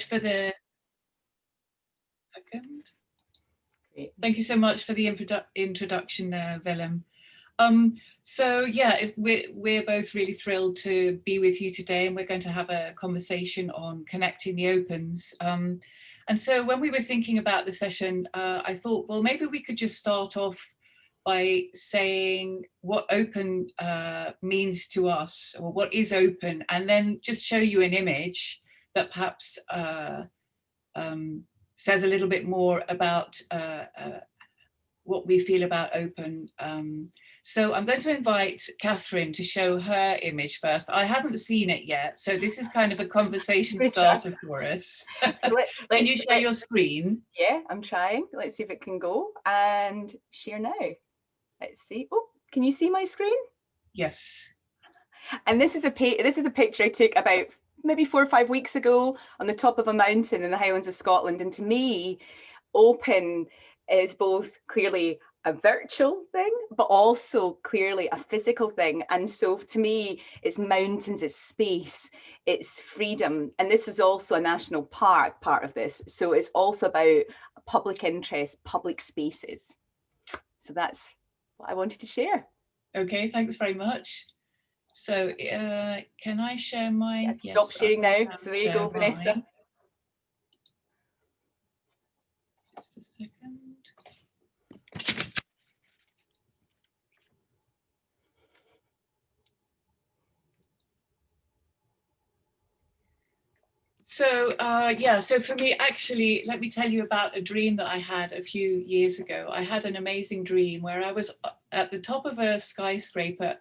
for the second. Thank you so much for the introdu introduction there, Willem. Um, so yeah, if we're, we're both really thrilled to be with you today and we're going to have a conversation on connecting the opens. Um, and so when we were thinking about the session, uh, I thought, well, maybe we could just start off by saying what open uh, means to us or what is open and then just show you an image that perhaps uh, um, says a little bit more about uh, uh, what we feel about open. Um, so I'm going to invite Catherine to show her image first. I haven't seen it yet, so this is kind of a conversation starter for us. let, can you share your screen? Yeah, I'm trying. Let's see if it can go and share now. Let's see. Oh, can you see my screen? Yes. And this is a this is a picture I took about maybe four or five weeks ago on the top of a mountain in the Highlands of Scotland. And to me, open is both clearly a virtual thing, but also clearly a physical thing. And so to me, it's mountains, it's space, it's freedom. And this is also a national park part of this. So it's also about public interest, public spaces. So that's what I wanted to share. Okay, thanks very much. So uh, can I share mine? Yes, stop sharing now. So there you go, mine. Vanessa. Just a second. So uh, yeah, so for me, actually, let me tell you about a dream that I had a few years ago. I had an amazing dream where I was uh, at the top of a skyscraper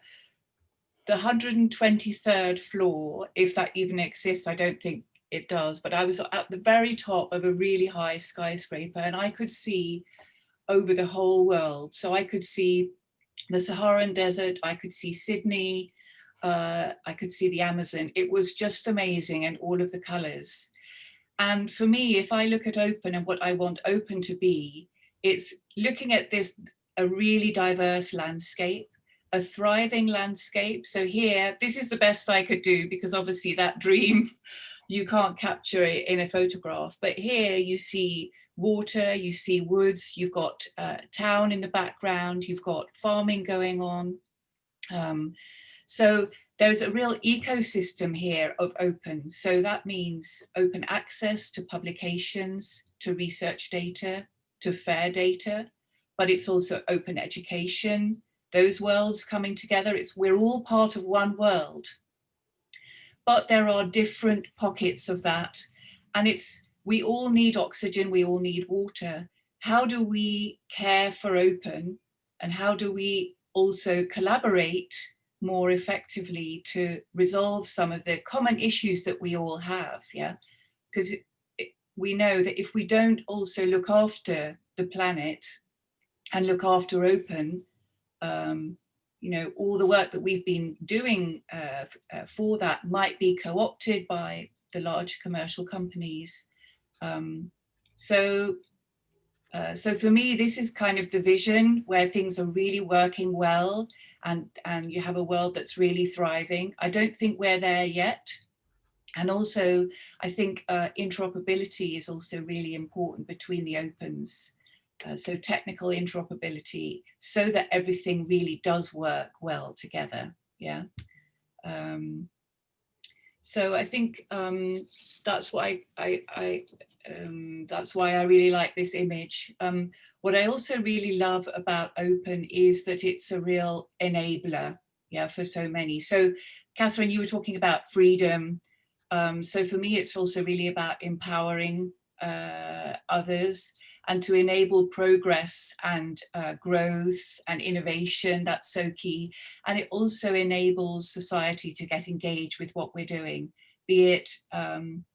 the 123rd floor, if that even exists, I don't think it does, but I was at the very top of a really high skyscraper and I could see over the whole world. So I could see the Saharan desert, I could see Sydney, uh, I could see the Amazon. It was just amazing and all of the colors. And for me, if I look at open and what I want open to be, it's looking at this, a really diverse landscape a thriving landscape. So here, this is the best I could do because obviously that dream, you can't capture it in a photograph. But here you see water, you see woods, you've got uh, town in the background, you've got farming going on. Um, so there's a real ecosystem here of open. So that means open access to publications, to research data, to fair data, but it's also open education, those worlds coming together. It's we're all part of one world. But there are different pockets of that. And it's we all need oxygen, we all need water. How do we care for open and how do we also collaborate more effectively to resolve some of the common issues that we all have, yeah? Because we know that if we don't also look after the planet and look after open, um, you know, all the work that we've been doing uh, uh, for that might be co-opted by the large commercial companies. Um, so, uh, so for me, this is kind of the vision where things are really working well and, and you have a world that's really thriving. I don't think we're there yet. And also, I think uh, interoperability is also really important between the opens. Uh, so technical interoperability, so that everything really does work well together. Yeah. Um, so I think um, that's why I, I um, that's why I really like this image. Um, what I also really love about open is that it's a real enabler, yeah, for so many. So Catherine, you were talking about freedom. Um, so for me, it's also really about empowering uh, others and to enable progress and uh, growth and innovation, that's so key. And it also enables society to get engaged with what we're doing, be it um,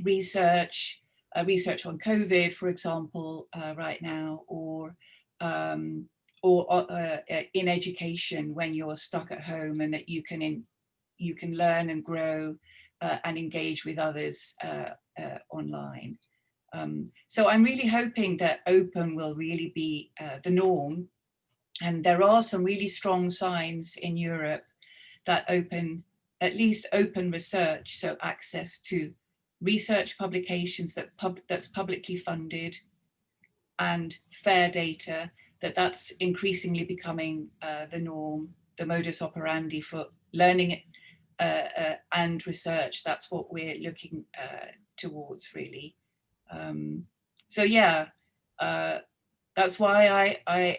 research, uh, research on COVID, for example, uh, right now, or um, or uh, uh, in education when you're stuck at home and that you can in, you can learn and grow uh, and engage with others online. Um, so I'm really hoping that open will really be uh, the norm. And there are some really strong signs in Europe that open, at least open research, so access to research publications that pub that's publicly funded and fair data, that that's increasingly becoming uh, the norm, the modus operandi for learning uh, uh, and research. That's what we're looking uh, towards really. Um, so yeah, uh, that's why I, I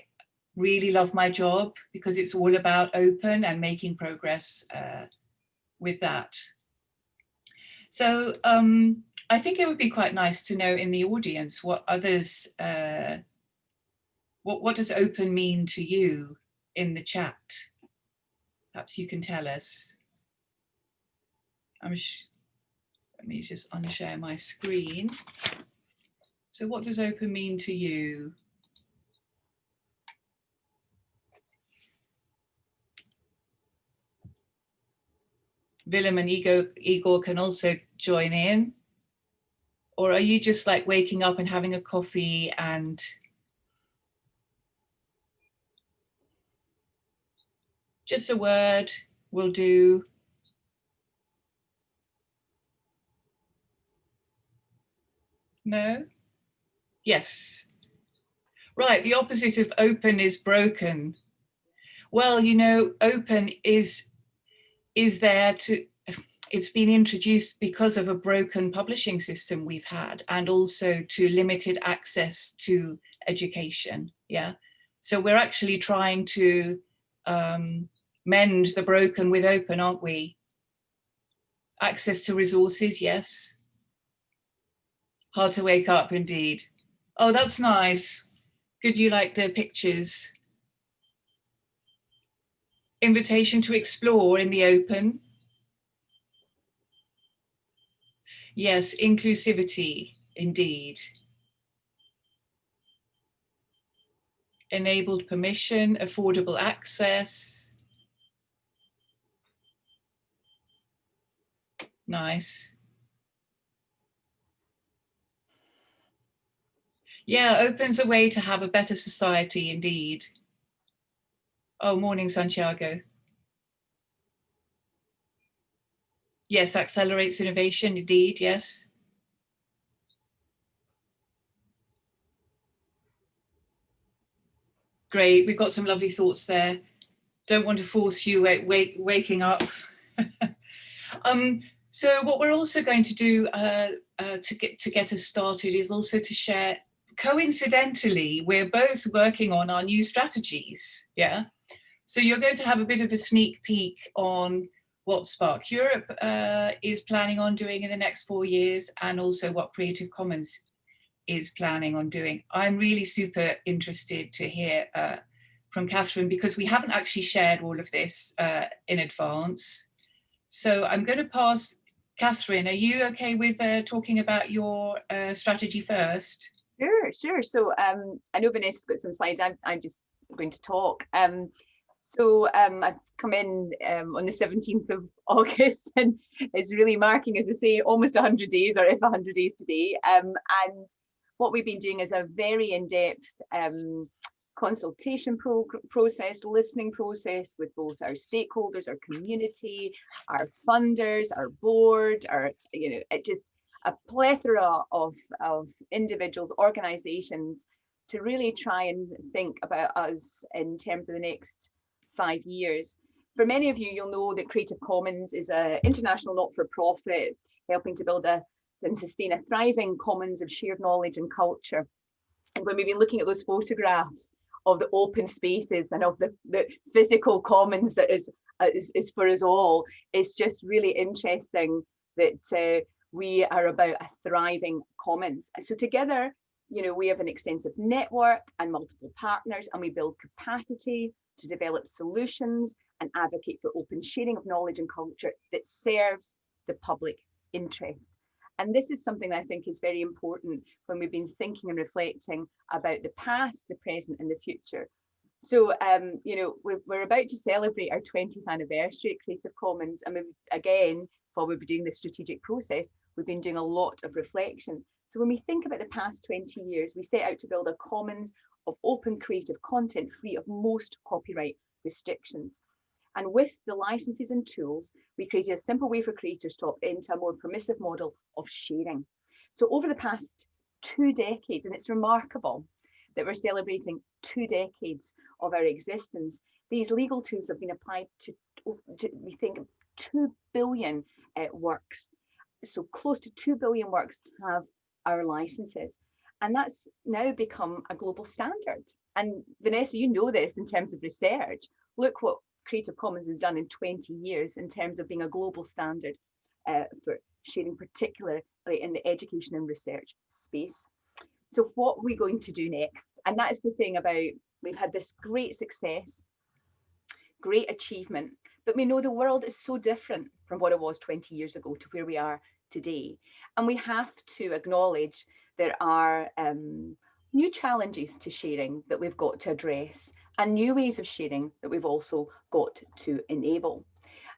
really love my job because it's all about open and making progress uh, with that. So um, I think it would be quite nice to know in the audience what others, uh, what, what does open mean to you in the chat? Perhaps you can tell us. I'm let me just unshare my screen. So what does open mean to you? Willem and Igor, Igor can also join in? Or are you just like waking up and having a coffee and just a word will do? No? Yes. Right, the opposite of open is broken. Well, you know, open is is there to, it's been introduced because of a broken publishing system we've had and also to limited access to education, yeah? So we're actually trying to um, mend the broken with open, aren't we? Access to resources, yes. Hard to wake up, indeed. Oh, that's nice. Good you like the pictures invitation to explore in the open. Yes, inclusivity, indeed. Enabled permission, affordable access. Nice. Yeah, opens a way to have a better society indeed. Oh, morning, Santiago. Yes, accelerates innovation, indeed, yes. Great, we've got some lovely thoughts there. Don't want to force you wake, waking up. um, so what we're also going to do uh, uh, to, get, to get us started is also to share, coincidentally, we're both working on our new strategies, yeah? So you're going to have a bit of a sneak peek on what SPARC Europe uh, is planning on doing in the next four years and also what Creative Commons is planning on doing. I'm really super interested to hear uh, from Catherine because we haven't actually shared all of this uh, in advance. So I'm going to pass, Catherine, are you okay with uh, talking about your uh, strategy first? Sure, sure. So um, I know Vanessa's got some slides. I'm, I'm just going to talk. Um, so um, I've come in um, on the 17th of August and it's really marking, as I say, almost 100 days or if 100 days today. Um, and what we've been doing is a very in-depth um, consultation pro process, listening process with both our stakeholders, our community, our funders, our board, our, you know, it just a plethora of, of individuals, organizations to really try and think about us in terms of the next five years. For many of you, you'll know that Creative Commons is an international not-for-profit helping to build a and sustain a thriving commons of shared knowledge and culture. And when we've been looking at those photographs of the open spaces and of the, the physical commons that is, is, is for us all, it's just really interesting that uh, we are about a thriving commons. So together, you know, we have an extensive network and multiple partners and we build capacity to develop solutions and advocate for open sharing of knowledge and culture that serves the public interest. And this is something I think is very important when we've been thinking and reflecting about the past, the present and the future. So, um, you know, we're, we're about to celebrate our 20th anniversary at Creative Commons. And we've, again, while we've been doing this strategic process, we've been doing a lot of reflection. So when we think about the past 20 years, we set out to build a commons of open creative content free of most copyright restrictions. And with the licenses and tools, we created a simple way for creators to opt into a more permissive model of sharing. So over the past two decades, and it's remarkable that we're celebrating two decades of our existence, these legal tools have been applied to, to we think, 2 billion uh, works. So close to 2 billion works have our licenses. And that's now become a global standard. And Vanessa, you know this in terms of research. Look what Creative Commons has done in 20 years in terms of being a global standard uh, for sharing, particularly in the education and research space. So what are we going to do next? And that's the thing about, we've had this great success, great achievement, but we know the world is so different from what it was 20 years ago to where we are today. And we have to acknowledge there are um, new challenges to sharing that we've got to address and new ways of sharing that we've also got to enable.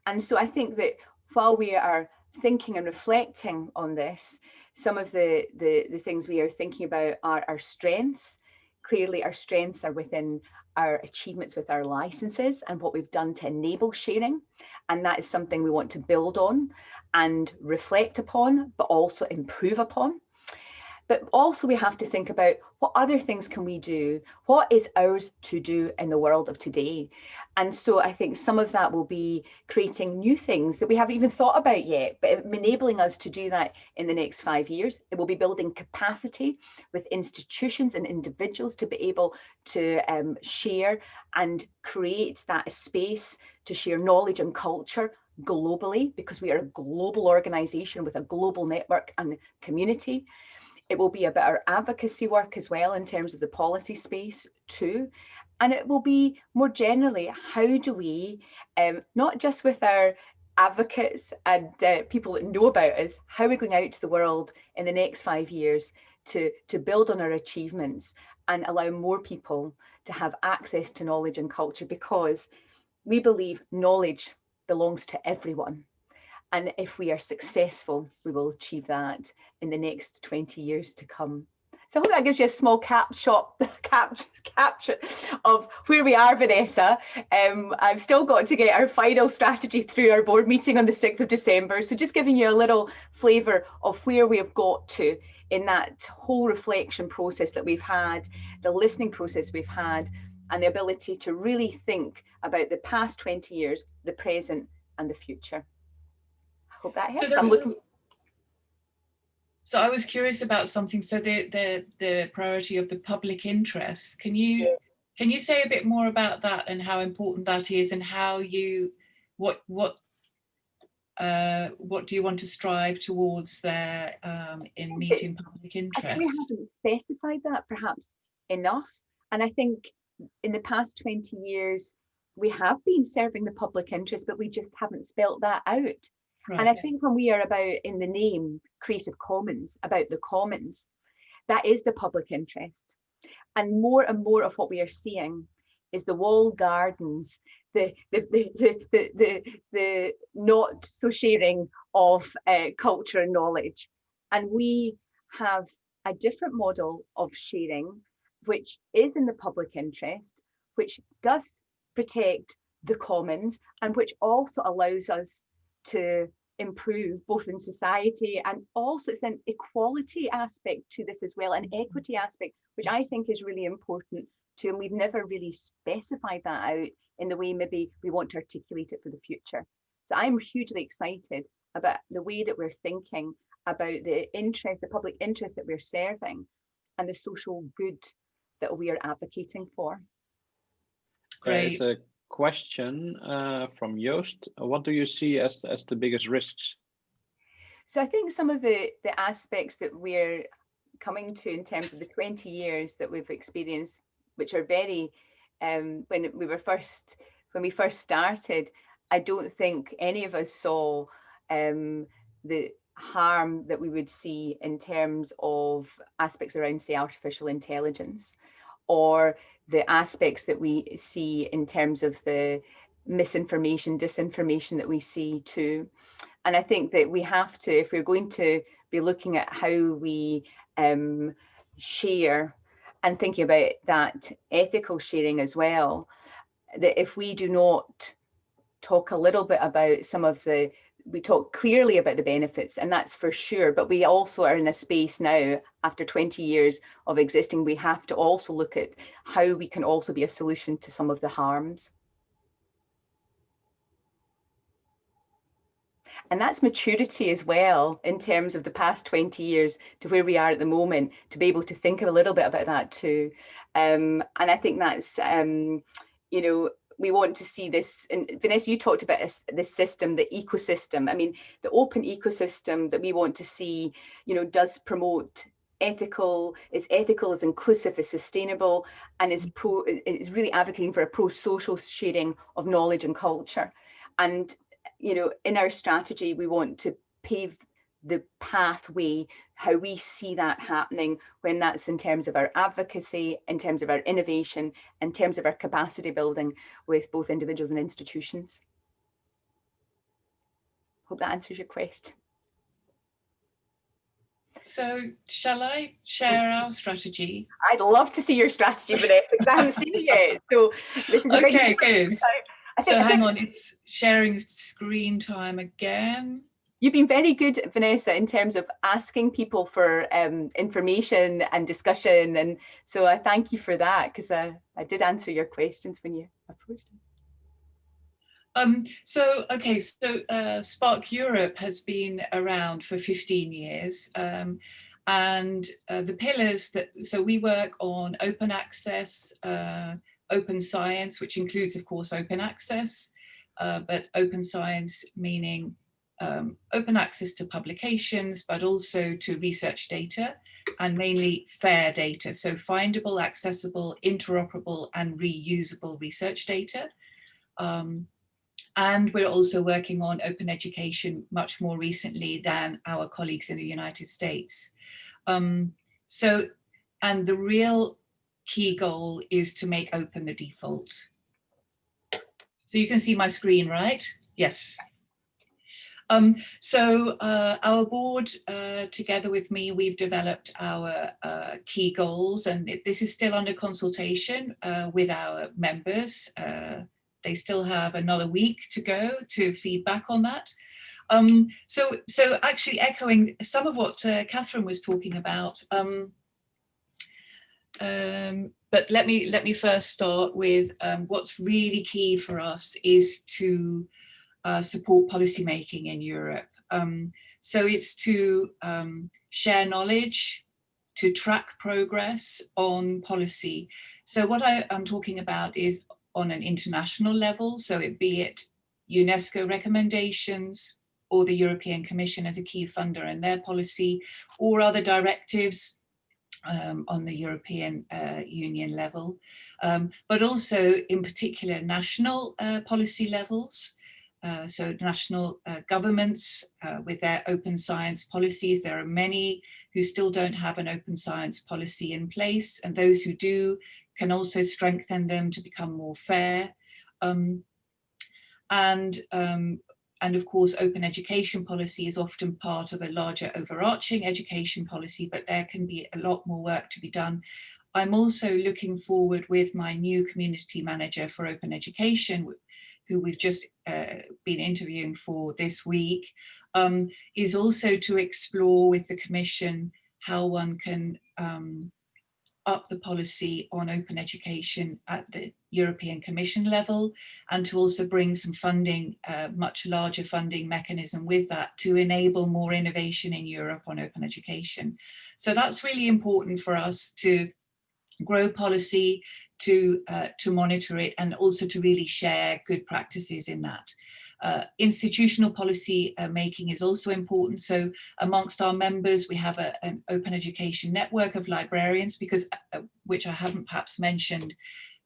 And so I think that while we are thinking and reflecting on this, some of the, the, the things we are thinking about are our strengths. Clearly our strengths are within our achievements with our licenses and what we've done to enable sharing. And that is something we want to build on and reflect upon, but also improve upon. But also we have to think about what other things can we do? What is ours to do in the world of today? And so I think some of that will be creating new things that we haven't even thought about yet, but enabling us to do that in the next five years. It will be building capacity with institutions and individuals to be able to um, share and create that space to share knowledge and culture globally because we are a global organization with a global network and community. It will be about our advocacy work as well in terms of the policy space too. And it will be more generally, how do we, um, not just with our advocates and uh, people that know about us, how are we going out to the world in the next five years to, to build on our achievements and allow more people to have access to knowledge and culture because we believe knowledge belongs to everyone. And if we are successful, we will achieve that in the next 20 years to come. So I hope that gives you a small cap shop, cap, capture of where we are, Vanessa. Um, I've still got to get our final strategy through our board meeting on the 6th of December. So just giving you a little flavour of where we have got to in that whole reflection process that we've had, the listening process we've had, and the ability to really think about the past 20 years, the present and the future hope that. So I'm looking. So I was curious about something. So the the the priority of the public interest. Can you yes. can you say a bit more about that and how important that is and how you what what uh, what do you want to strive towards there um, in meeting public interest? I we haven't specified that perhaps enough. And I think in the past 20 years, we have been serving the public interest, but we just haven't spelt that out. Right. And I think when we are about in the name Creative Commons, about the commons, that is the public interest. And more and more of what we are seeing is the walled gardens, the the the the the, the, the not so sharing of uh, culture and knowledge. And we have a different model of sharing, which is in the public interest, which does protect the commons and which also allows us to improve both in society and also it's an equality aspect to this as well, an mm-hmm. equity aspect, which I think is really important too. And we've never really specified that out in the way maybe we want to articulate it for the future. So I'm hugely excited about the way that we're thinking about the interest, the public interest that we're serving and the social good that we are advocating for. Great question uh, from Joost. What do you see as, as the biggest risks? So I think some of the, the aspects that we're coming to in terms of the 20 years that we've experienced, which are very, um, when we were first, when we first started, I don't think any of us saw um, the harm that we would see in terms of aspects around, say, artificial intelligence or the aspects that we see in terms of the misinformation, disinformation that we see too. And I think that we have to, if we're going to be looking at how we um, share and thinking about that ethical sharing as well, that if we do not talk a little bit about some of the, we talk clearly about the benefits and that's for sure, but we also are in a space now after 20 years of existing, we have to also look at how we can also be a solution to some of the harms. And that's maturity as well in terms of the past 20 years to where we are at the moment, to be able to think a little bit about that too. Um, and I think that's, um, you know, we want to see this, and Vanessa, you talked about this system, the ecosystem. I mean, the open ecosystem that we want to see, you know, does promote ethical, is ethical, is inclusive, is sustainable, and is pro, is really advocating for a pro-social sharing of knowledge and culture. And you know, in our strategy, we want to pave the pathway, how we see that happening when that's in terms of our advocacy, in terms of our innovation, in terms of our capacity building with both individuals and institutions. Hope that answers your question. So shall I share our strategy? I'd love to see your strategy, Vanessa, because I haven't seen it yet. So this is okay, good so hang on, it's sharing screen time again. You've been very good, Vanessa, in terms of asking people for um, information and discussion. And so I thank you for that because I, I did answer your questions when you approached us. Um, so, okay, so uh, SPARC Europe has been around for 15 years. Um, and uh, the pillars that, so we work on open access, uh, open science, which includes, of course, open access, uh, but open science meaning um, open access to publications, but also to research data and mainly fair data. So findable, accessible, interoperable and reusable research data. Um, and we're also working on open education much more recently than our colleagues in the United States. Um, so, and the real key goal is to make open the default. So you can see my screen, right? Yes. Um, so uh, our board, uh, together with me, we've developed our uh, key goals and it, this is still under consultation uh, with our members. Uh, they still have another week to go to feedback on that. Um, so, so actually echoing some of what uh, Catherine was talking about, um, um, but let me let me first start with um, what's really key for us is to uh, support policymaking in Europe. Um, so it's to um, share knowledge, to track progress on policy. So what I, am talking about is on an international level, so it be it UNESCO recommendations or the European Commission as a key funder in their policy or other directives um, on the European uh, Union level, um, but also in particular national uh, policy levels. Uh, so national uh, governments uh, with their open science policies, there are many who still don't have an open science policy in place and those who do can also strengthen them to become more fair. Um, and um, and of course, open education policy is often part of a larger overarching education policy, but there can be a lot more work to be done. I'm also looking forward with my new community manager for open education, who we've just uh, been interviewing for this week, um, is also to explore with the Commission how one can um, up the policy on open education at the European Commission level and to also bring some funding, uh, much larger funding mechanism with that to enable more innovation in Europe on open education. So that's really important for us to grow policy, to, uh, to monitor it and also to really share good practices in that. Uh, institutional policy uh, making is also important. So amongst our members, we have a, an open education network of librarians because, uh, which I haven't perhaps mentioned,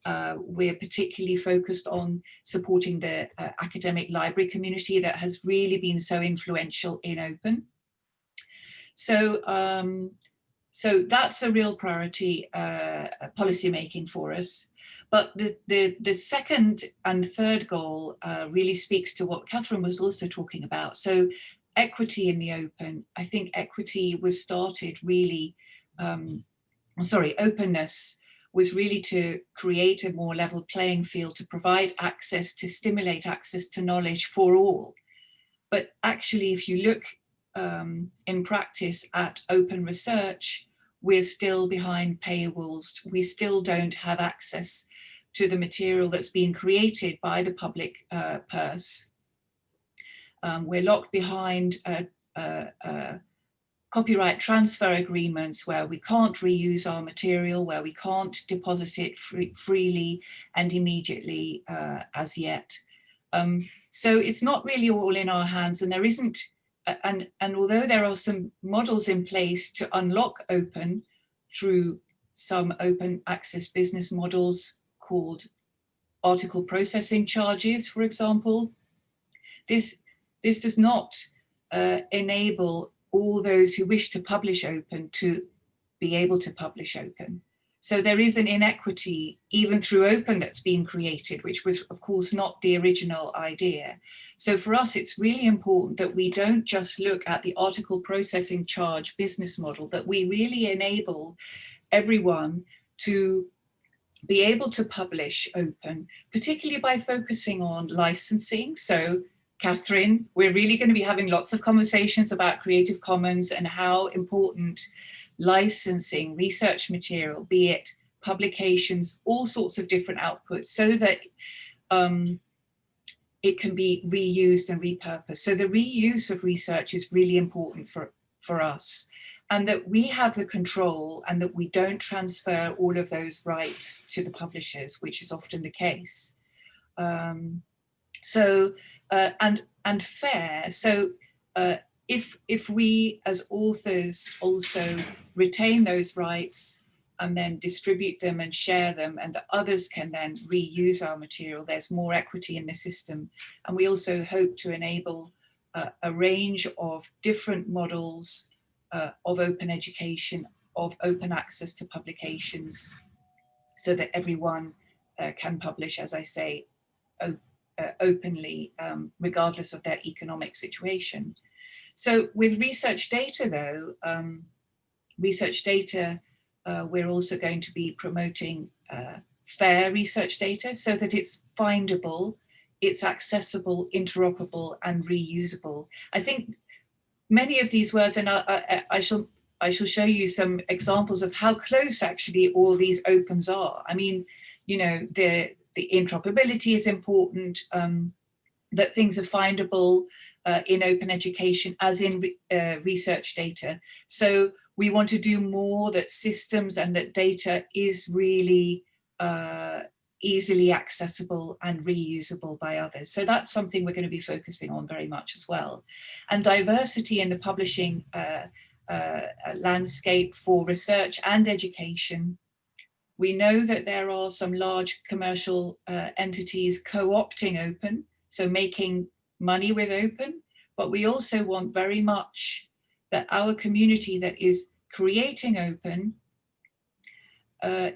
uh, we're particularly focused on supporting the uh, academic library community that has really been so influential in open. So, um, so that's a real priority uh, policy making for us. But the, the, the second and third goal uh, really speaks to what Catherine was also talking about. So equity in the open, I think equity was started really, um, sorry, openness was really to create a more level playing field, to provide access, to stimulate access to knowledge for all. But actually, if you look um, in practice at open research, we're still behind paywalls. We still don't have access to the material that's being created by the public uh, purse. Um, we're locked behind copyright transfer agreements where we can't reuse our material, where we can't deposit it free, freely and immediately uh, as yet. Um, so it's not really all in our hands and there isn't, and, and although there are some models in place to unlock open through some open access business models called article processing charges, for example, this, this does not uh, enable all those who wish to publish open to be able to publish open. So there is an inequity even through open that's been created, which was of course not the original idea. So for us, it's really important that we don't just look at the article processing charge business model, that we really enable everyone to be able to publish open, particularly by focusing on licensing. So Catherine. We're really going to be having lots of conversations about Creative Commons and how important licensing research material, be it publications, all sorts of different outputs, so that um, it can be reused and repurposed. So the reuse of research is really important for, for us and that we have the control and that we don't transfer all of those rights to the publishers, which is often the case. Um, so uh, and and fair. So uh, if if we as authors also retain those rights and then distribute them and share them and that others can then reuse our material, there's more equity in the system. And we also hope to enable uh, a range of different models uh, of open education, of open access to publications, so that everyone uh, can publish, as I say, uh, openly, um, regardless of their economic situation. So with research data though, um, research data, uh, we're also going to be promoting uh, fair research data so that it's findable, it's accessible, interoperable and reusable. I think many of these words, and I, I, I shall I shall show you some examples of how close actually all these opens are. I mean, you know, the the interoperability is important, um, that things are findable uh, in open education as in re uh, research data. So we want to do more that systems and that data is really uh, easily accessible and reusable by others. So that's something we're going to be focusing on very much as well. And diversity in the publishing uh, uh, landscape for research and education we know that there are some large commercial uh, entities co-opting open, so making money with open, but we also want very much that our community that is creating open, uh,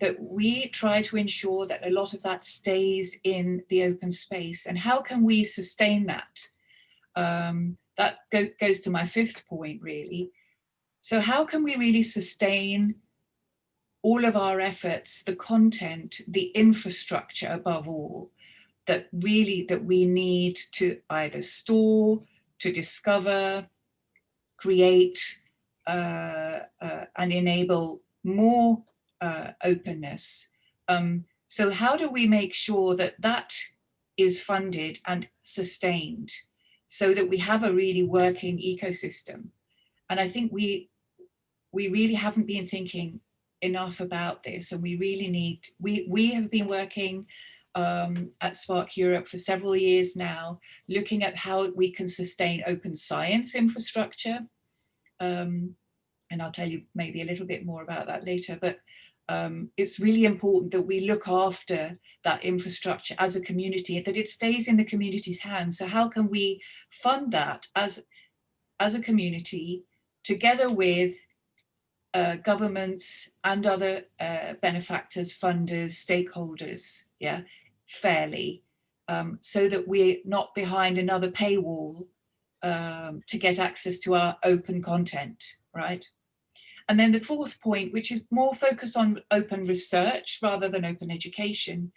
that we try to ensure that a lot of that stays in the open space. And how can we sustain that? Um, that go goes to my fifth point, really. So how can we really sustain all of our efforts, the content, the infrastructure above all, that really that we need to either store, to discover, create, uh, uh, and enable more uh, openness. Um, so how do we make sure that that is funded and sustained so that we have a really working ecosystem? And I think we we really haven't been thinking enough about this and we really need, we, we have been working um, at SPARC Europe for several years now, looking at how we can sustain open science infrastructure. Um, and I'll tell you maybe a little bit more about that later, but um, it's really important that we look after that infrastructure as a community, that it stays in the community's hands. So how can we fund that as, as a community together with uh, governments and other uh, benefactors, funders, stakeholders, yeah, fairly, um, so that we're not behind another paywall um, to get access to our open content, right? and then the fourth point, which is more focused on open research rather than open education.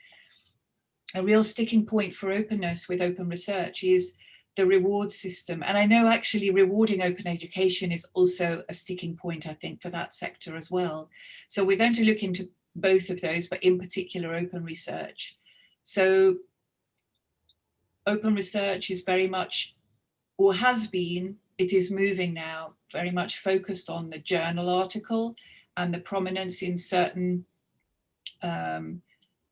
A real sticking point for openness with open research is the reward system. And I know actually rewarding open education is also a sticking point, I think, for that sector as well. So we're going to look into both of those, but in particular open research. So open research is very much, or has been, it is moving now, very much focused on the journal article and the prominence in certain um,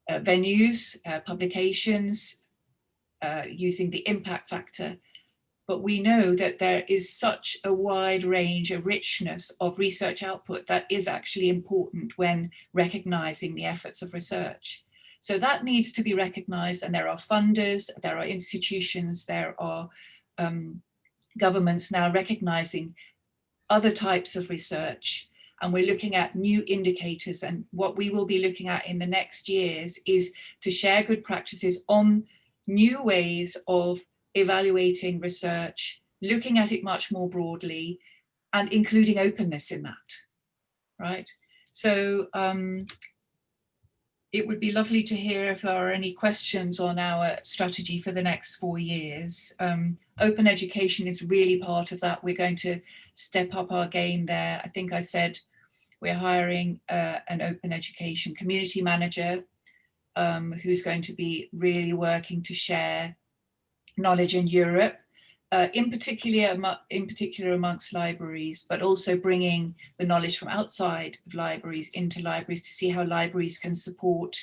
uh, venues, uh, publications, uh, using the impact factor. But we know that there is such a wide range, a richness of research output that is actually important when recognizing the efforts of research. So that needs to be recognized and there are funders, there are institutions, there are um, governments now recognizing other types of research and we're looking at new indicators and what we will be looking at in the next years is to share good practices on new ways of evaluating research, looking at it much more broadly and including openness in that, right? So um, it would be lovely to hear if there are any questions on our strategy for the next four years. Um, open education is really part of that. We're going to step up our game there. I think I said we're hiring uh, an open education community manager um, who's going to be really working to share knowledge in Europe uh, in particular in particular amongst libraries, but also bringing the knowledge from outside of libraries into libraries to see how libraries can support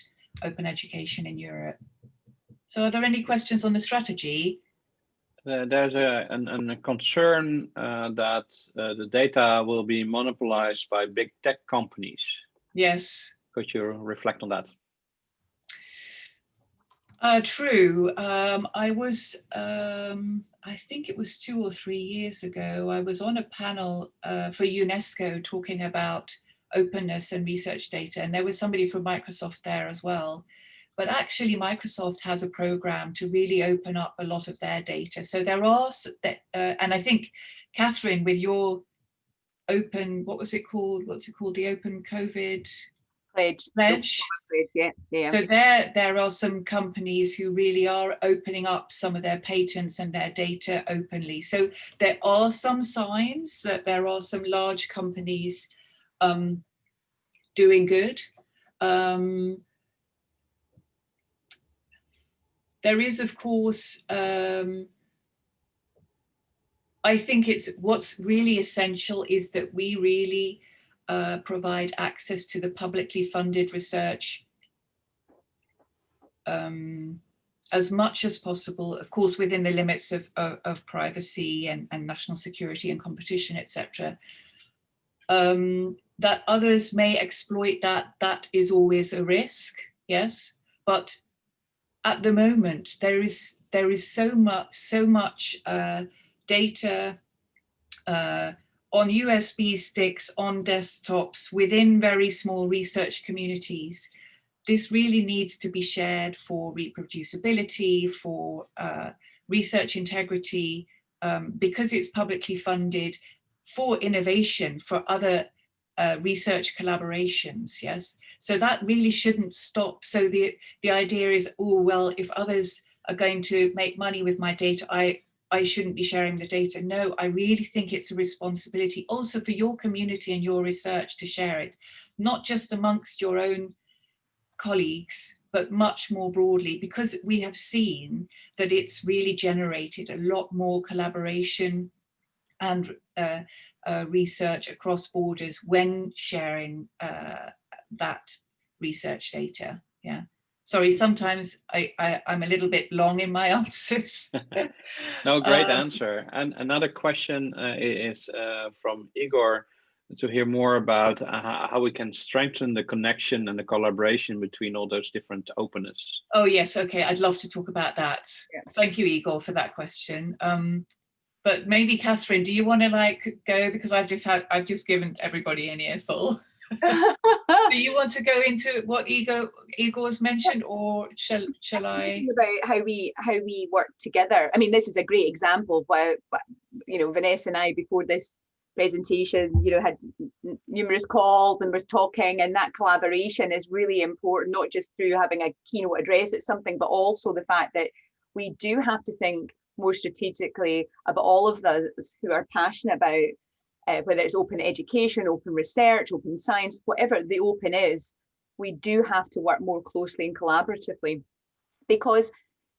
open education in Europe. So are there any questions on the strategy? Uh, there's a, an, an, a concern uh, that uh, the data will be monopolized by big tech companies. Yes. Could you reflect on that? Uh, true. Um, I was um, I think it was two or three years ago, I was on a panel uh, for UNESCO talking about openness and research data. And there was somebody from Microsoft there as well. But actually Microsoft has a program to really open up a lot of their data. So there are, uh, and I think Catherine, with your open, what was it called? What's it called? The open COVID pledge. Pledge. Yeah, yeah. So there, there are some companies who really are opening up some of their patents and their data openly. So there are some signs that there are some large companies um, doing good. Um, there is, of course, um, I think it's what's really essential is that we really uh, provide access to the publicly funded research um, as much as possible, of course, within the limits of, of, of privacy and, and, national security and competition, etc. Um, that others may exploit that, that is always a risk, yes, but at the moment there is there is so much so much uh, data uh, on USB sticks, on desktops, within very small research communities. This really needs to be shared for reproducibility, for uh, research integrity, um, because it's publicly funded for innovation, for other uh, research collaborations, yes? So that really shouldn't stop. So the, the idea is, oh, well, if others are going to make money with my data, I, I shouldn't be sharing the data. No, I really think it's a responsibility also for your community and your research to share it, not just amongst your own colleagues, but much more broadly, because we have seen that it's really generated a lot more collaboration and uh, uh, research across borders when sharing uh, that research data. Yeah sorry, sometimes I, I, am a little bit long in my answers. no, great um, answer. And another question uh, is uh, from Igor to hear more about uh, how we can strengthen the connection and the collaboration between all those different openness. Oh yes, okay, I'd love to talk about that. Yeah. Thank you, Igor, for that question. Um, but maybe Catherine, do you want to like go because I've just had I've just given everybody an earful. Do you want to go into what Igor Igor's mentioned, or shall shall I? About how we how we work together. I mean, this is a great example of what you know Vanessa and I before this presentation, you know, had numerous calls and was talking and that collaboration is really important, not just through having a keynote address at something, but also the fact that we do have to think more strategically about all of those who are passionate about uh, whether it's open education, open research, open science, whatever the open is, we do have to work more closely and collaboratively because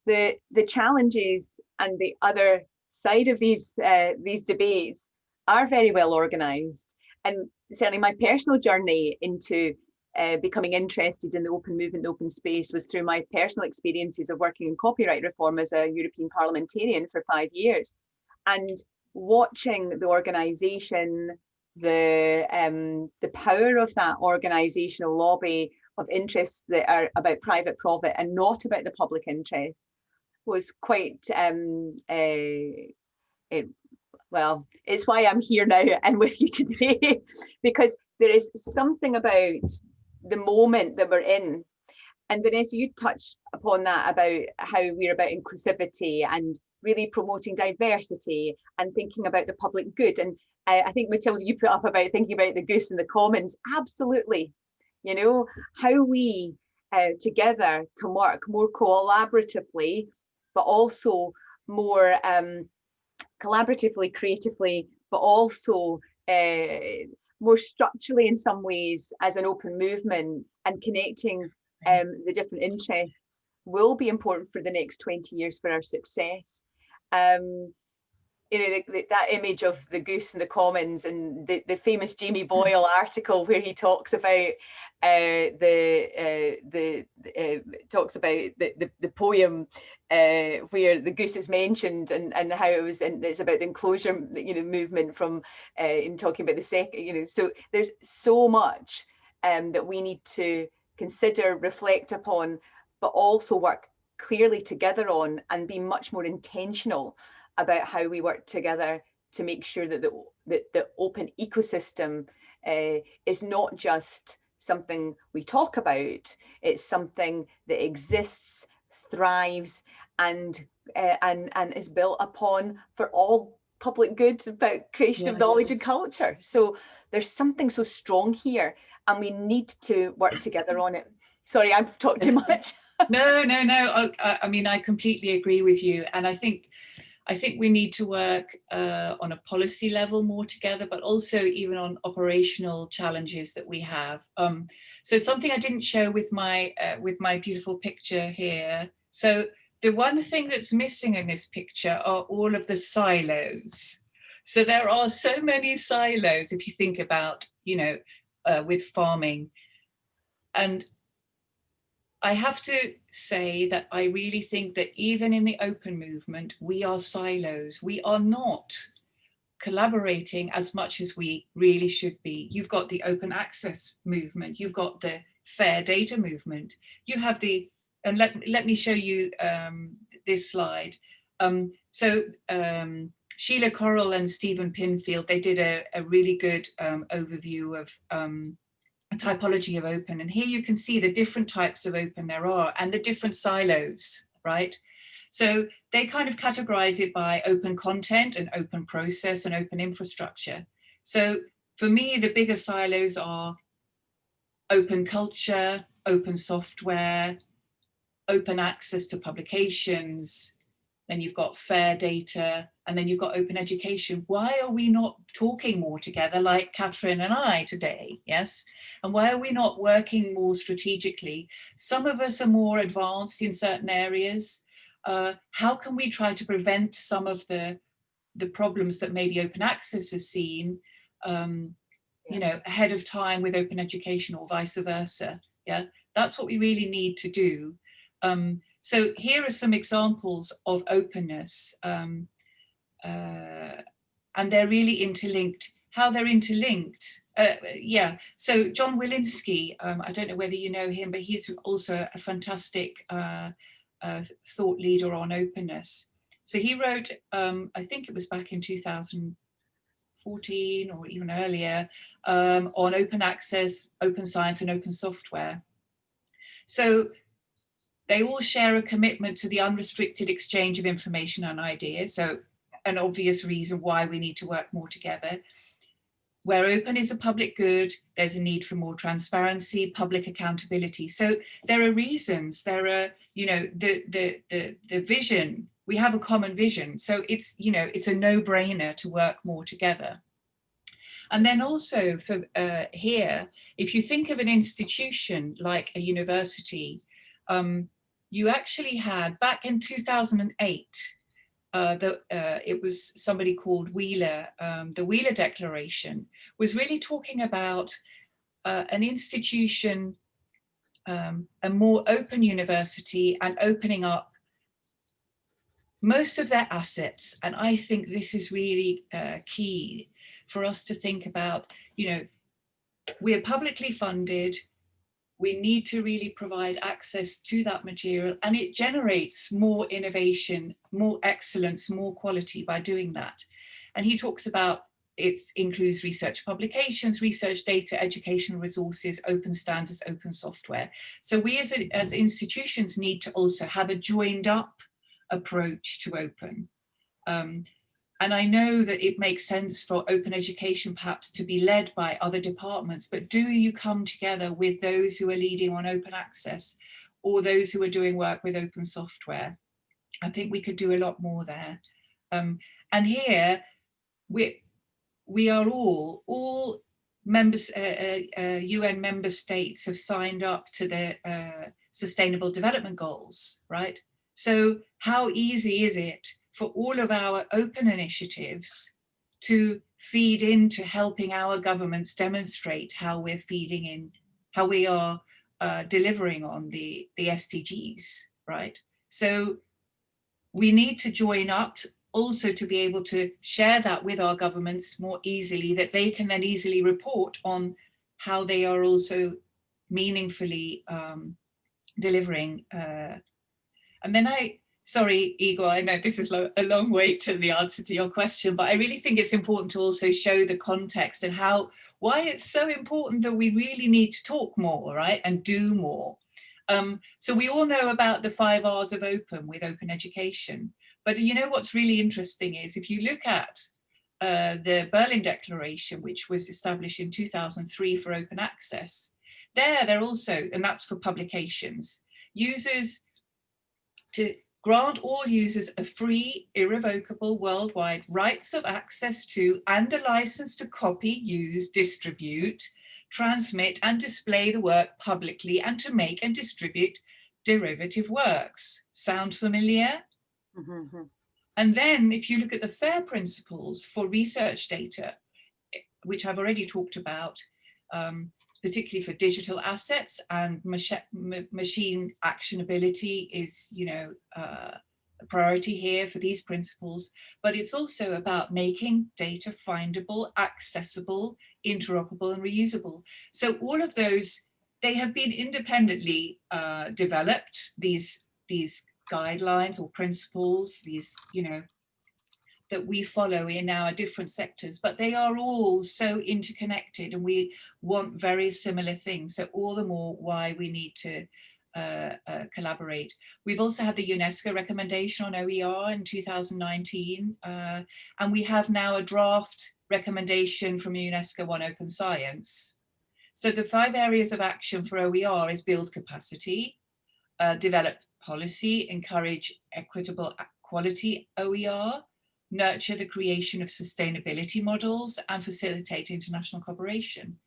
the the challenges and the other side of these uh, these debates are very well organized and certainly my personal journey into uh, becoming interested in the open movement, the open space was through my personal experiences of working in copyright reform as a European parliamentarian for five years. And watching the organization, the, um, the power of that organizational lobby of interests that are about private profit and not about the public interest was quite um, uh, it, well, it's why I'm here now and with you today, because there is something about the moment that we're in. And Vanessa, you touched upon that about how we're about inclusivity and really promoting diversity and thinking about the public good. And I, I think Matilda, you put up about thinking about the goose in the commons. Absolutely. You know, how we uh, together can work more collaboratively, but also more um, collaboratively, creatively, but also uh, more structurally in some ways as an open movement and connecting um, the different interests will be important for the next 20 years for our success. Um, you know, the, the, that image of the goose in the commons and the, the famous Jamie Boyle article where he talks about uh, the uh, the uh, talks about the, the, the poem uh, where the goose is mentioned and and how it was and it's about the enclosure you know movement from uh, in talking about the second you know so there's so much um, that we need to consider reflect upon but also work clearly together on and be much more intentional about how we work together to make sure that the, that the open ecosystem uh, is not just something we talk about, it's something that exists, thrives, and uh, and and is built upon for all public good about creation yes. of knowledge and culture. So there's something so strong here, and we need to work together on it. Sorry, I've talked too much. No, no, no. I, I mean, I completely agree with you, and I think I think we need to work uh, on a policy level more together, but also even on operational challenges that we have. Um, so something I didn't show with my uh, with my beautiful picture here. So the one thing that's missing in this picture are all of the silos. So there are so many silos if you think about, you know, uh, with farming. And I have to say that I really think that even in the open movement, we are silos. We are not collaborating as much as we really should be. You've got the open access movement, you've got the fair data movement, you have the, and let, let me show you um, this slide. Um, so um, Sheila Corrall and Stephen Pinfield, they did a, a really good um, overview of um, typology of open. And here you can see the different types of open there are and the different silos, right? So they kind of categorize it by open content and open process and open infrastructure. So for me, the bigger silos are open culture, open software, open access to publications, then you've got fair data, and then you've got open education. Why are we not talking more together like Catherine and I today, yes? And why are we not working more strategically? Some of us are more advanced in certain areas. Uh, how can we try to prevent some of the, the problems that maybe open access has seen, um, you know, ahead of time with open education or vice versa, yeah? That's what we really need to do. Um, so here are some examples of openness. Um, uh, and they're really interlinked. How they're interlinked, uh, yeah. So John Willinsky, um, I don't know whether you know him, but he's also a fantastic uh, uh, thought leader on openness. So he wrote, um, I think it was back in 2014 or even earlier, um, on open access, open science and open software. So they all share a commitment to the unrestricted exchange of information and ideas. So an obvious reason why we need to work more together. where open is a public good, there's a need for more transparency, public accountability. So there are reasons, there are, you know, the, the, the, the vision, we have a common vision. So it's, you know, it's a no brainer to work more together. And then also for uh, here, if you think of an institution like a university, um, you actually had back in 2008, uh, the, uh, it was somebody called Wheeler, um, the Wheeler Declaration was really talking about uh, an institution, um, a more open university and opening up most of their assets. And I think this is really uh, key for us to think about, you know, we're publicly funded, we need to really provide access to that material and it generates more innovation, more excellence, more quality by doing that. And he talks about it includes research publications, research data, educational resources, open standards, open software. So we as, a, as institutions need to also have a joined up approach to open. Um, and I know that it makes sense for open education perhaps to be led by other departments, but do you come together with those who are leading on open access or those who are doing work with open software? I think we could do a lot more there. Um, and here we, we are all, all members, uh, uh, UN uh, member states have signed up to the uh, Sustainable Development Goals, right? So how easy is it for all of our open initiatives to feed into helping our governments demonstrate how we're feeding in, how we are uh, delivering on the, the SDGs, right? So we need to join up also to be able to share that with our governments more easily, that they can then easily report on how they are also meaningfully um, delivering. Uh, and then I, sorry, Igor, I know this is a long wait to the answer to your question, but I really think it's important to also show the context and how, why it's so important that we really need to talk more, right, and do more. Um, so we all know about the five R's of open with open education, but you know what's really interesting is if you look at uh, the Berlin Declaration, which was established in 2003 for open access, there they're also, and that's for publications, users to grant all users a free, irrevocable worldwide rights of access to and a license to copy, use, distribute, transmit and display the work publicly and to make and distribute derivative works. Sound familiar? Mm -hmm. And then if you look at the FAIR principles for research data, which I've already talked about, um, particularly for digital assets and machine actionability is, you know, uh, a priority here for these principles, but it's also about making data findable, accessible, interoperable and reusable. So all of those, they have been independently uh, developed, these, these guidelines or principles, these, you know, that we follow in our different sectors, but they are all so interconnected and we want very similar things. So all the more why we need to uh, uh, collaborate. We've also had the UNESCO recommendation on OER in 2019, uh, and we have now a draft recommendation from UNESCO on open science. So the five areas of action for OER is build capacity, uh, develop policy, encourage equitable quality OER, nurture the creation of sustainability models and facilitate international cooperation.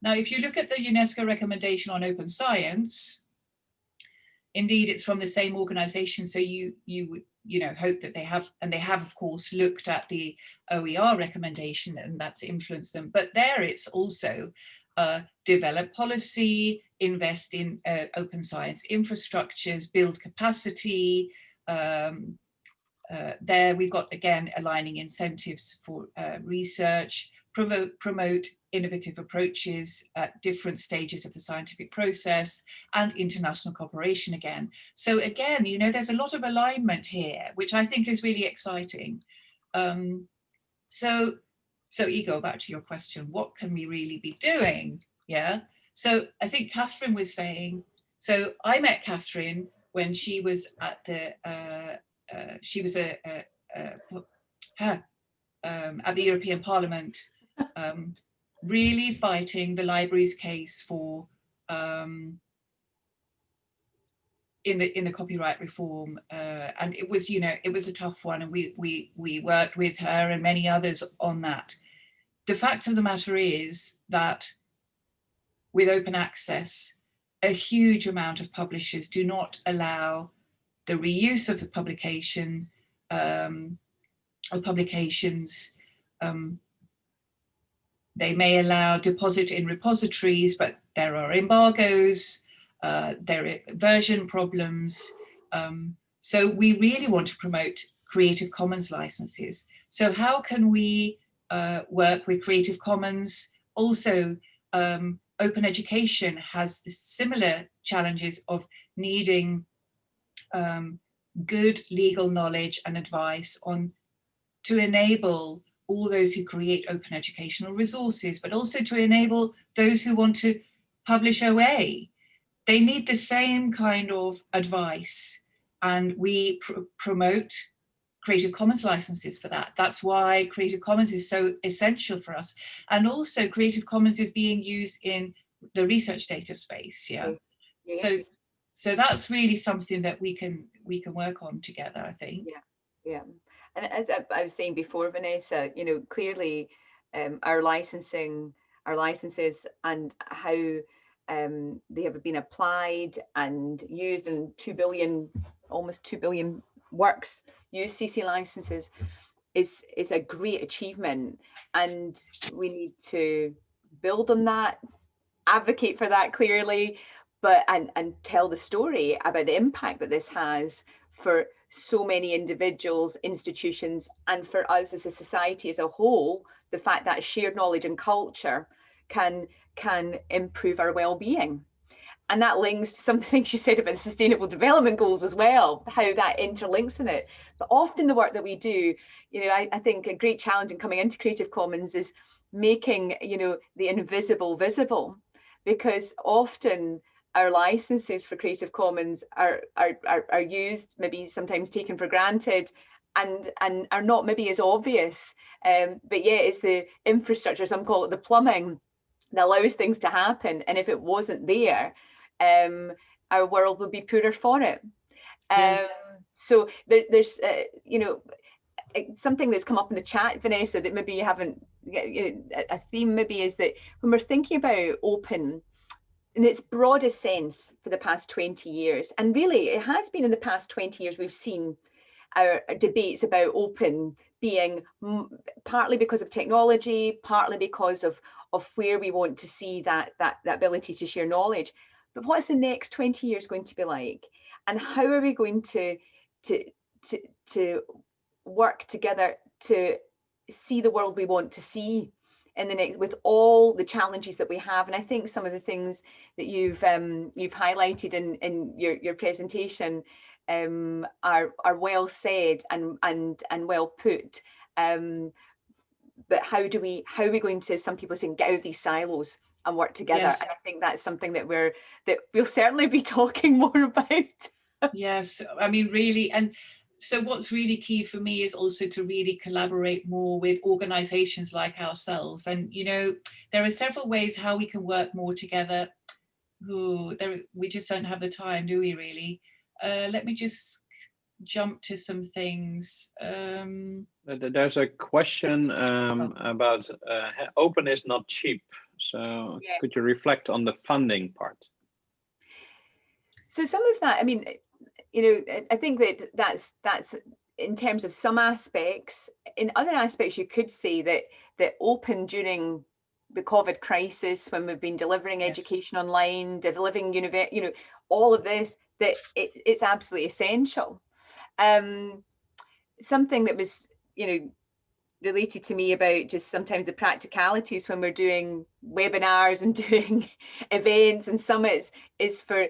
Now, if you look at the UNESCO recommendation on open science, indeed it's from the same organization. So you, you would, you know, hope that they have, and they have of course looked at the OER recommendation and that's influenced them. But there it's also uh, develop policy, invest in uh, open science infrastructures, build capacity, um, uh, there we've got again aligning incentives for uh, research, promote, promote innovative approaches at different stages of the scientific process and international cooperation again. So again, you know, there's a lot of alignment here, which I think is really exciting. Um, so, so Igor, back to your question, what can we really be doing? Yeah. So I think Catherine was saying, so I met Catherine when she was at the uh, uh, she was a, a, a um, at the European Parliament um, really fighting the library's case for um, in the in the copyright reform uh, and it was you know it was a tough one and we we we worked with her and many others on that. The fact of the matter is that with open access a huge amount of publishers do not allow the reuse of the publication um, of publications um, they may allow deposit in repositories but there are embargoes uh, there are version problems. Um, so we really want to promote Creative Commons licenses. So how can we uh, work with Creative Commons? Also, um, open education has the similar challenges of needing um, good legal knowledge and advice on to enable all those who create open educational resources, but also to enable those who want to publish OA they need the same kind of advice and we pr promote Creative Commons licenses for that. That's why Creative Commons is so essential for us. And also Creative Commons is being used in the research data space. Yeah. Yes. So so that's really something that we can we can work on together, I think. Yeah. Yeah. And as I, was saying before, Vanessa, you know, clearly um, our licensing, our licenses and how um, they have been applied and used in 2 billion, almost 2 billion works use CC licenses is, is a great achievement. And we need to build on that, advocate for that clearly, but and, and tell the story about the impact that this has for so many individuals, institutions, and for us as a society as a whole, the fact that shared knowledge and culture can can improve our well-being. And that links to some things you said about the sustainable development goals as well how that interlinks in it. But often the work that we do you know I, I, think a great challenge in coming into creative commons is making you know the invisible visible because often our licenses for creative commons are are are, are used maybe sometimes taken for granted and and are not maybe as obvious um, but yeah it's the infrastructure some call it the plumbing that allows things to happen. And if it wasn't there, um, our world would be poorer for it. Um, yes. So there, there's, uh, you know, something that's come up in the chat, Vanessa, that maybe you haven't, you know, a theme maybe is that when we're thinking about open, in its broadest sense for the past 20 years, and really it has been in the past 20 years, we've seen our debates about open being partly because of technology, partly because of of where we want to see that, that, that ability to share knowledge. But what's the next 20 years going to be like? And how are we going to, to, to, to work together to see the world we want to see in the next with all the challenges that we have and i think some of the things that you've um, you've highlighted in in your your presentation um, are are well said and and and well put. Um, but how do we how are we going to some people saying get out of these silos and work together? Yes. and i think that's something that we're that we'll certainly be talking more about. Yes i mean really and so what's really key for me is also to really collaborate more with organizations like ourselves and you know there are several ways how we can work more together who there we just don't have the time do we really uh, let me just jump to some things. Um, There's a question um, oh. about uh, open is not cheap. So yeah. could you reflect on the funding part? So some of that, I mean, you know, I think that that's that's in terms of some aspects. In other aspects, you could say that that open during the COVID crisis, when we've been delivering yes. education online, delivering you know, all of this, that it, it's absolutely essential um, something that was, you know, related to me about just sometimes the practicalities when we're doing webinars and doing events and summits is for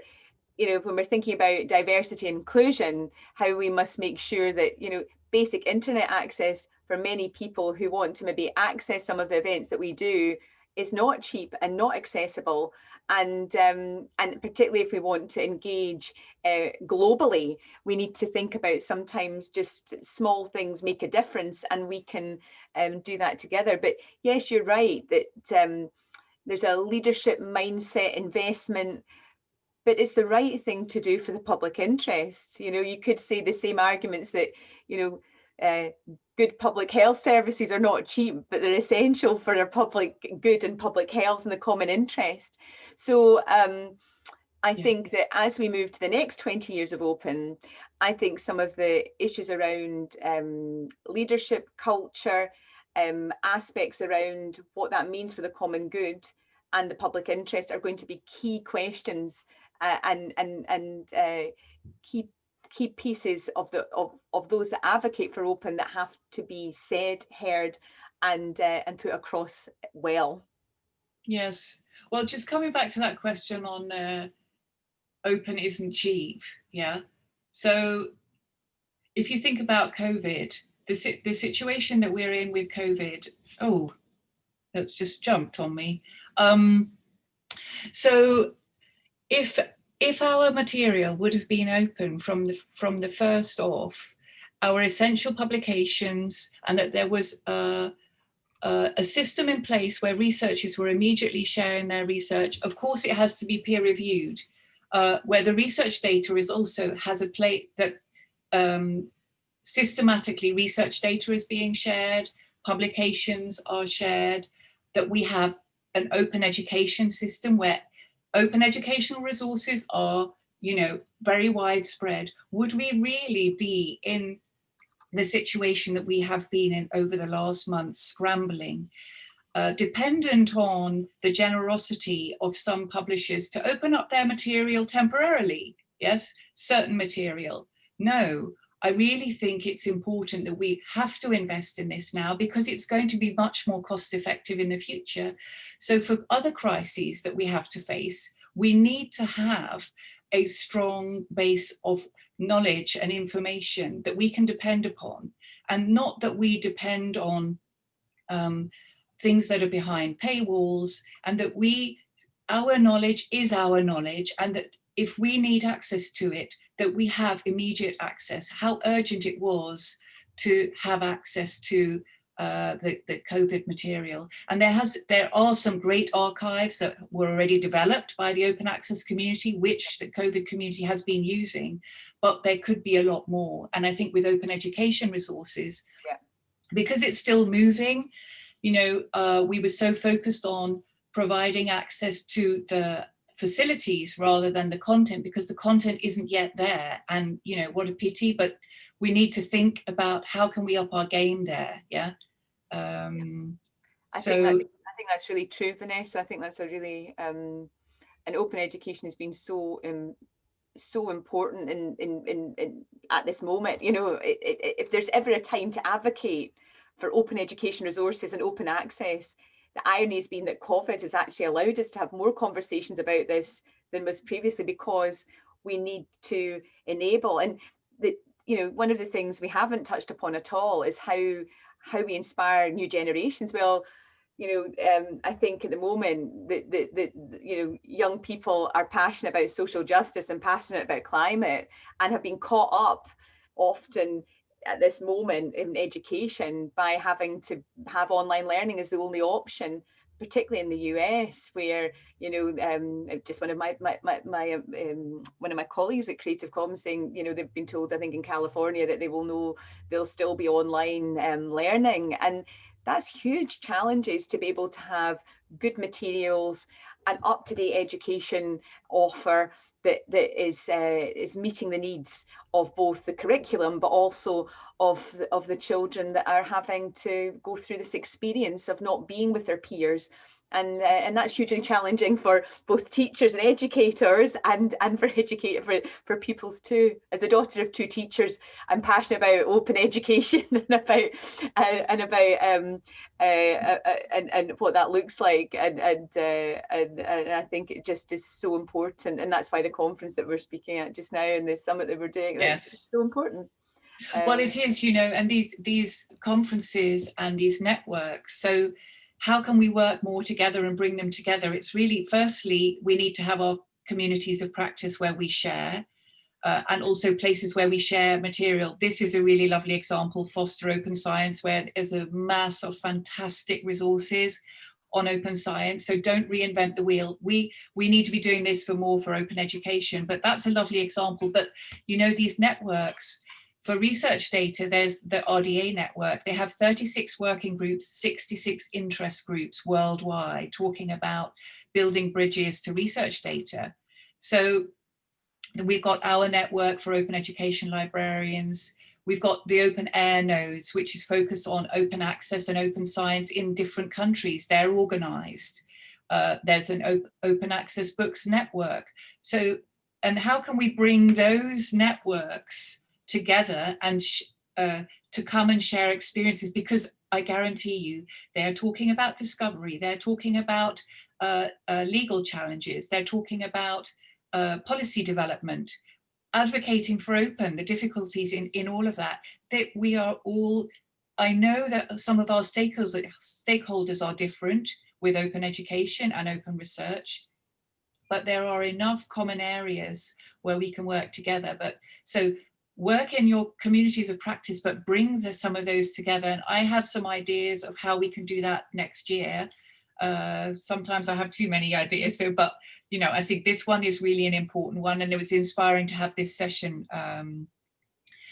you know when we're thinking about diversity and inclusion how we must make sure that you know basic internet access for many people who want to maybe access some of the events that we do is not cheap and not accessible. And um, and particularly if we want to engage uh, globally we need to think about sometimes just small things make a difference and we can um, do that together. But yes you're right that um, there's a leadership mindset investment but it's the right thing to do for the public interest you know you could say the same arguments that you know uh, good public health services are not cheap, but they're essential for our public good and public health and the common interest. So um, I yes. think that as we move to the next 20 years of open, I think some of the issues around um, leadership culture, um, aspects around what that means for the common good and the public interest are going to be key questions and and and uh, key key pieces of the of, of those that advocate for open that have to be said, heard, and uh, and put across well. Yes. Well, just coming back to that question on uh, open isn't cheap. Yeah. So if you think about COVID, the, the situation that we're in with COVID, oh, that's just jumped on me. Um, so if if our material would have been open from the, from the first off, our essential publications and that there was a, a, system in place where researchers were immediately sharing their research. Of course, it has to be peer reviewed, uh, where the research data is also has a plate that um, systematically research data is being shared, publications are shared, that we have an open education system where open educational resources are, you know, very widespread. Would we really be in the situation that we have been in over the last month, scrambling, uh, dependent on the generosity of some publishers to open up their material temporarily, yes, certain material. No, I really think it's important that we have to invest in this now because it's going to be much more cost effective in the future. So for other crises that we have to face, we need to have a strong base of knowledge and information that we can depend upon and not that we depend on um, things that are behind paywalls and that we our knowledge is our knowledge and that if we need access to it, that we have immediate access, how urgent it was to have access to uh, the, the COVID material. And there has there are some great archives that were already developed by the open access community, which the COVID community has been using, but there could be a lot more. And I think with open education resources, yeah. because it's still moving, you know, uh, we were so focused on providing access to the facilities rather than the content because the content isn't yet there. And you know what a pity but we need to think about how can we up our game there yeah? Um I so think that, I think that's really true Vanessa. I think that's a really um and open education has been so um so important in in in, in at this moment. You know it, it, if there's ever a time to advocate for open education resources and open access the irony has been that COVID has actually allowed us to have more conversations about this than was previously because we need to enable. And the you know one of the things we haven't touched upon at all is how how we inspire new generations. Well you know um, i think at the moment that the, the, the, you know young people are passionate about social justice and passionate about climate and have been caught up often at this moment in education by having to have online learning as the only option particularly in the US, where you know, um, just one of my my my, my um, one of my colleagues at Creative Commons saying, you know, they've been told, I think in California, that they will know they'll still be online um, learning, and that's huge challenges to be able to have good materials, an up to date education offer that that is uh, is meeting the needs of both the curriculum but also of the, of the children that are having to go through this experience of not being with their peers and uh, and that's hugely challenging for both teachers and educators and and for educator for, for pupils too. As the daughter of two teachers i'm passionate about open education and about uh, and about um uh, uh, uh, and and what that looks like. And and, uh, and and i think it just is so important. And that's why the conference that we're speaking at just now and the summit that we're doing yes. so important. Um, well it is you know and these these conferences and these networks so how can we work more together and bring them together? It's really, firstly, we need to have our communities of practice where we share uh, and also places where we share material. This is a really lovely example, Foster Open Science, where there's a mass of fantastic resources on open science. So don't reinvent the wheel. We, we need to be doing this for more for open education, but that's a lovely example. But you know, these networks, for research data, there's the RDA network. They have 36 working groups, 66 interest groups worldwide talking about building bridges to research data. So we've got our network for open education librarians. We've got the OpenAIRE nodes, which is focused on open access and open science in different countries. They're organized. Uh, there's an op open access books network. So, and how can we bring those networks together and uh, to come and share experiences? Because I guarantee you, they're talking about discovery, they're talking about uh, uh legal challenges, they're talking about uh, policy development, advocating for open, the difficulties in, in all of that, that we are all, I know that some of our stakeholders, stakeholders are different with open education and open research, but there are enough common areas where we can work together. But so work in your communities of practice, but bring the, some of those together. And I have some ideas of how we can do that next year. Uh, sometimes I have too many ideas, so but you know, I think this one is really an important one and it was inspiring to have this session. Um,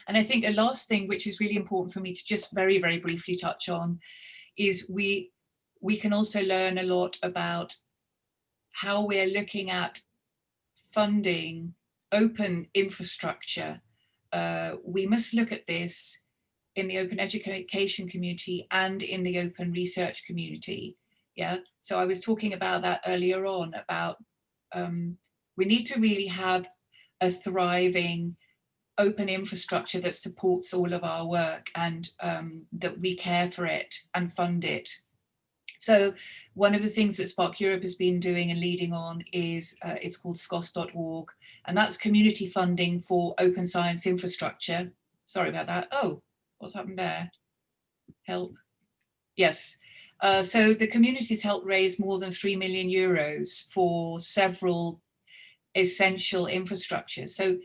and I think a last thing, which is really important for me to just very, very briefly touch on, is we, we can also learn a lot about how we're looking at funding open infrastructure. Uh, we must look at this in the open education community and in the open research community. Yeah, so I was talking about that earlier on about um, we need to really have a thriving open infrastructure that supports all of our work and um, that we care for it and fund it. So one of the things that SPARC Europe has been doing and leading on is uh, it's called scoss.org and that's community funding for open science infrastructure. Sorry about that. Oh, what's happened there? Help. Yes, uh, so the communities helped raise more than 3 million euros for several essential infrastructures. So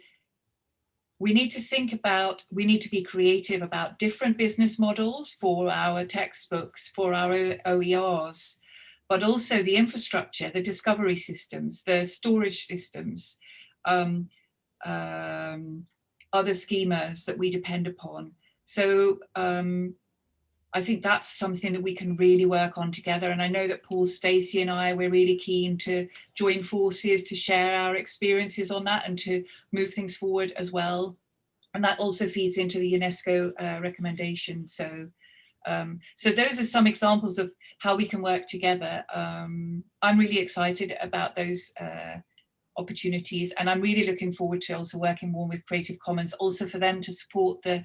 we need to think about, we need to be creative about different business models for our textbooks, for our OERs, but also the infrastructure, the discovery systems, the storage systems, um, um, other schemas that we depend upon. So um, I think that's something that we can really work on together. And I know that Paul Stacey and I, we're really keen to join forces to share our experiences on that and to move things forward as well. And that also feeds into the UNESCO uh, recommendation. So, um, so those are some examples of how we can work together. Um, I'm really excited about those uh, opportunities and I'm really looking forward to also working more with Creative Commons, also for them to support the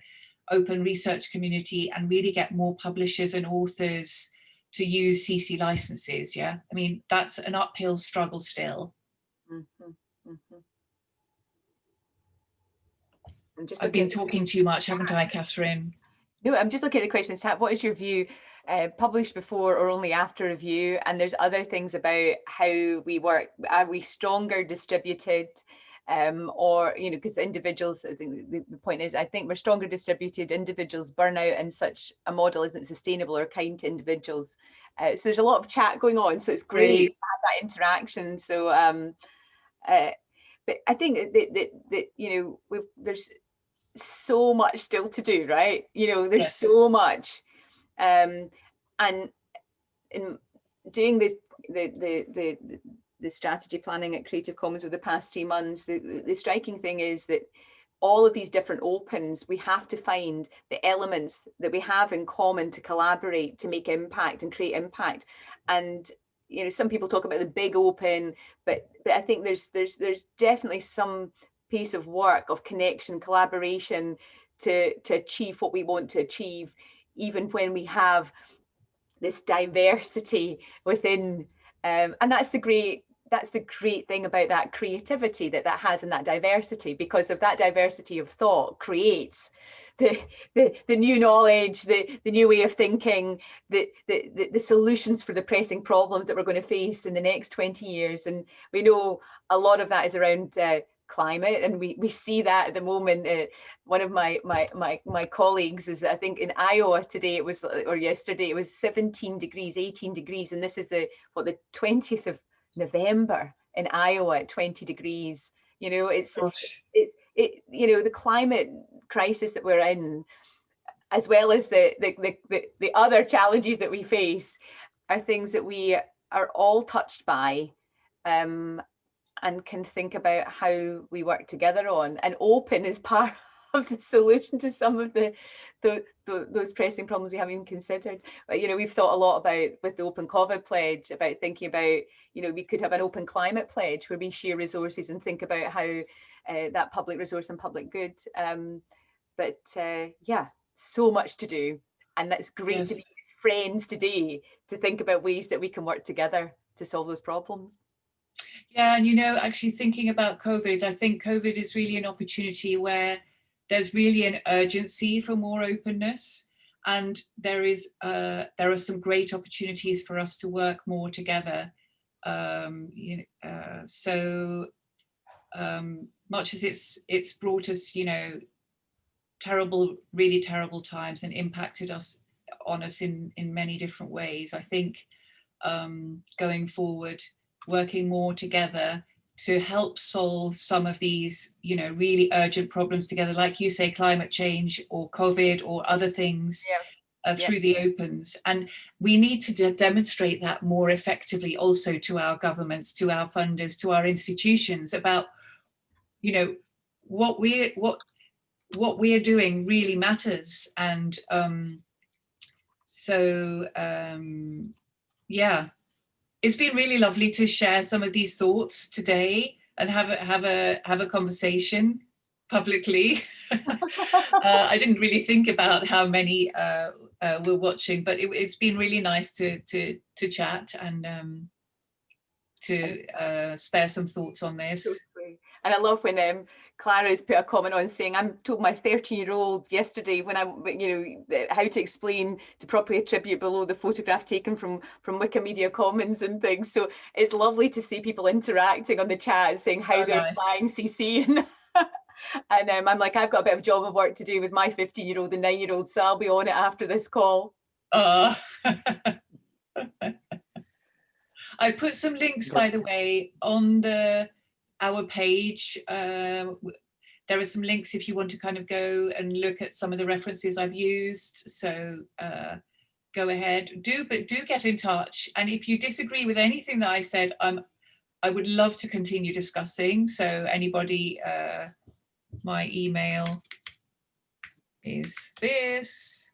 open research community and really get more publishers and authors to use CC licenses. Yeah, I mean, that's an uphill struggle still. Mm -hmm, mm -hmm. I've been talking too much, haven't I, Catherine? No, I'm just looking at the questions. What is your view? Uh, published before or only after review and there's other things about how we work are we stronger distributed um, or, you know, because individuals, I think the, the, point is, I think we're stronger distributed individuals burn out and such a model isn't sustainable or kind to individuals. Uh, so there's a lot of chat going on. So it's great, great. to have that interaction. So, um, uh, but I think that, that, that you know, there's so much still to do, right? You know, there's yes. so much. Um, and in doing this, the, the, the, the strategy planning at Creative Commons over the past three months, the, the striking thing is that all of these different opens, we have to find the elements that we have in common to collaborate, to make impact and create impact. And you know, some people talk about the big open, but but I think there's there's there's definitely some piece of work of connection, collaboration to to achieve what we want to achieve, even when we have this diversity within um, and that's the great that's the great thing about that creativity that that has and that diversity because of that diversity of thought creates the the, the new knowledge the the new way of thinking the, the the the solutions for the pressing problems that we're going to face in the next 20 years. And we know a lot of that is around uh, climate and we we see that at the moment uh, one of my my my my colleagues is i think in iowa today it was or yesterday it was 17 degrees 18 degrees and this is the what the 20th of november in iowa at 20 degrees you know it's Gosh. it's it you know the climate crisis that we're in as well as the the the, the, the other challenges that we face are things that we are all touched by um, and can think about how we work together on and open is part of the solution to some of the, the, the those pressing problems we haven't even considered. But you know we've thought a lot about with the open covid pledge about thinking about you know we could have an open climate pledge where we share resources and think about how uh, that public resource and public good um, but uh, yeah so much to do and that's great to be friends today to think about ways that we can work together to solve those problems Yeah, and you know, actually thinking about COVID, I think COVID is really an opportunity where there's really an urgency for more openness, and there is uh, there are some great opportunities for us to work more together. Um, you know, uh, so um, much as it's it's brought us, you know, terrible, really terrible times and impacted us on us in in many different ways. I think um, going forward working more together to help solve some of these, you know, really urgent problems together, like you say, climate change or COVID or other things Yeah. uh, Yeah. through the opens. And we need to de- demonstrate that more effectively also to our governments, to our funders, to our institutions about, you know, what we're, what, what we're doing really matters. And um, so, um, yeah, it's been really lovely to share some of these thoughts today and have a have a have a conversation publicly. uh, I didn't really think about how many uh, uh, were watching, but it, it's been really nice to to to chat and um, to uh, spare some thoughts on this. And I love when um, Clara's put a comment on saying, I'm told my 13 year old yesterday when I, you know, how to explain to properly attribute below the photograph taken from, from Wikimedia Commons and things. So it's lovely to see people interacting on the chat saying how Oh, they're nice. applying CC. And, and um, I'm like, I've got a bit of job of work to do with my 15 year old and nine year old. So I'll be on it after this call. Uh, I put some links, by the way, on the our page. Uh, there are some links if you want to kind of go and look at some of the references I've used. So uh, go ahead, do but do get in touch. And if you disagree with anything that I said, um, I would love to continue discussing. So anybody, uh, my email is this.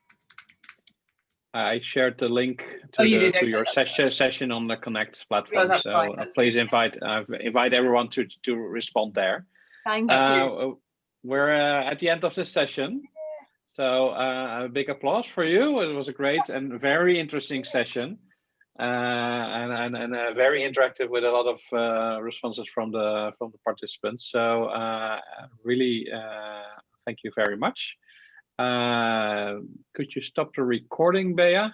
I shared the link to, Oh, you the, did, to okay, your session session on the Connect platform. that's so uh, please good. invite uh, invite everyone to to respond there. Thank you. Uh, we're uh, at the end of this session. So uh, a big applause for you. It was a great and very interesting session. Uh, and, and, and uh, very interactive with a lot of uh, responses from the from the participants. So uh, really, uh, thank you very much. Uh, could you stop the recording, Bea?